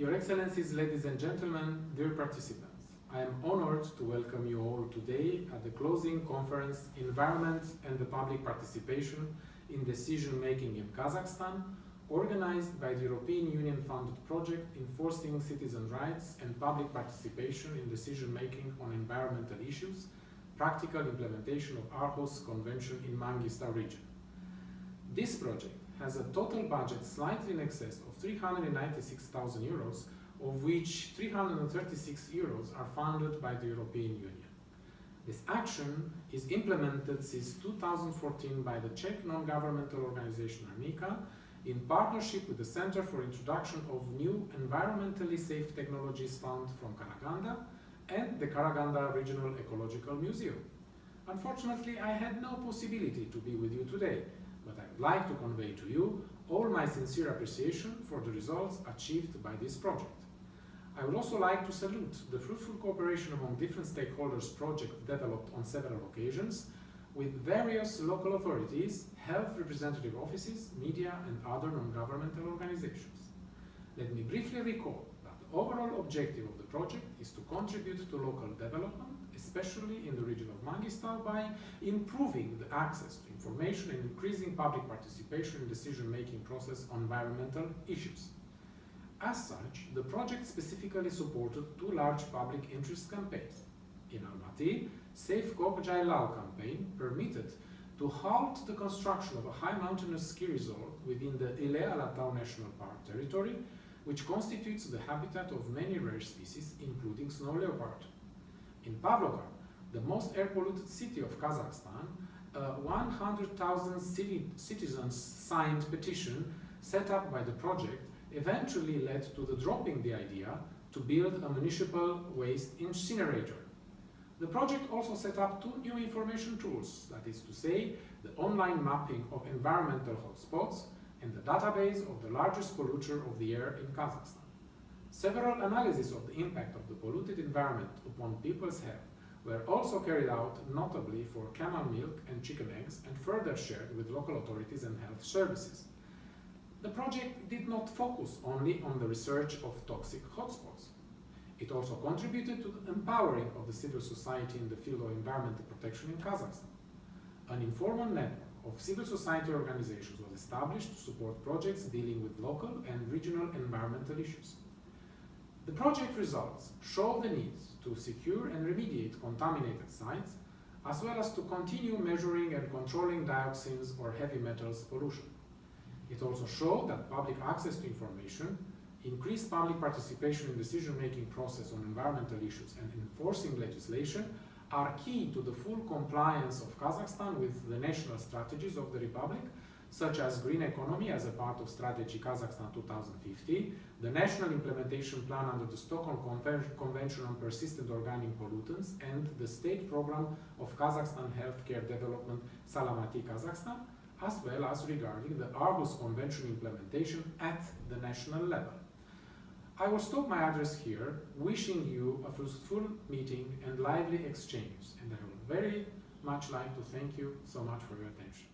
Your Excellencies, ladies and gentlemen, dear participants, I am honored to welcome you all today at the closing conference Environment and the Public Participation in Decision-Making in Kazakhstan, organized by the European Union-funded project Enforcing Citizen Rights and Public Participation in Decision-Making on Environmental Issues, Practical Implementation of Aarhus Convention in Mangistau region. This project has a total budget slightly in excess of 396,000 euros, of which 336 euros are funded by the European Union. This action is implemented since 2014 by the Czech non-governmental organization Arnika in partnership with the Center for Introduction of New Environmentally Safe Technologies Fund from Karaganda and the Karaganda Regional Ecological Museum. Unfortunately, I had no possibility to be with you today, but I would like to convey to you all my sincere appreciation for the results achieved by this project. I would also like to salute the fruitful cooperation among different stakeholders project developed on several occasions with various local authorities, health representative offices, media and other non-governmental organizations. Let me briefly recall that the overall objective of the project is to contribute to local development, especially in the region of Mangistau, by improving the access to information and increasing public participation in decision-making process on environmental issues. As such, the project specifically supported two large public interest campaigns. In Almaty, Safe Kokjai campaign permitted to halt the construction of a high mountainous ski resort within the Ile Alatau National Park territory, which constitutes the habitat of many rare species, including snow leopard. In Pavlodar, the most air-polluted city of Kazakhstan, a 100,000 citizens signed petition set up by the project eventually led to the dropping the idea to build a municipal waste incinerator. The project also set up two new information tools, that is to say, the online mapping of environmental hotspots and the database of the largest polluter of the air in Kazakhstan. Several analyses of the impact of the polluted environment upon people's health were also carried out notably for camel milk and chicken eggs and further shared with local authorities and health services. The project did not focus only on the research of toxic hotspots. It also contributed to the empowering of the civil society in the field of environmental protection in Kazakhstan. An informal network of civil society organizations was established to support projects dealing with local and regional environmental issues. The project results show the need to secure and remediate contaminated sites, as well as to continue measuring and controlling dioxins or heavy metals pollution. It also showed that public access to information increased public participation in decision-making process on environmental issues and enforcing legislation are key to the full compliance of Kazakhstan with the national strategies of the Republic, such as green economy as a part of Strategy Kazakhstan 2050, the national implementation plan under the Stockholm Convention on Persistent Organic Pollutants, and the state program of Kazakhstan Healthcare Development Salamati Kazakhstan, as well as regarding the Aarhus Convention implementation at the national level. I will stop my address here, wishing you a fruitful meeting and lively exchange, and I would very much like to thank you so much for your attention.